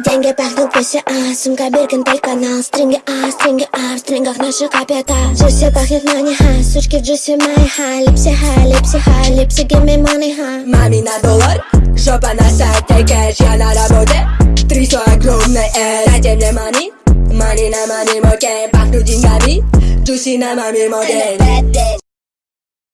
Деньги пахнут пуси, а сумка Биркин канал Стринги, а, стринги, а, в стрингах наши капета. Джуси пахнет мани, ха, сучки в джуси май, ха Липси, ха, липси, ха, липси, give me money, ха Мами на доллар, жопа на сайте, кэш, я на работе Трясу огромный э, дайте мне мани Мани на мани, мой пахнут деньгами Джуси на мами, мой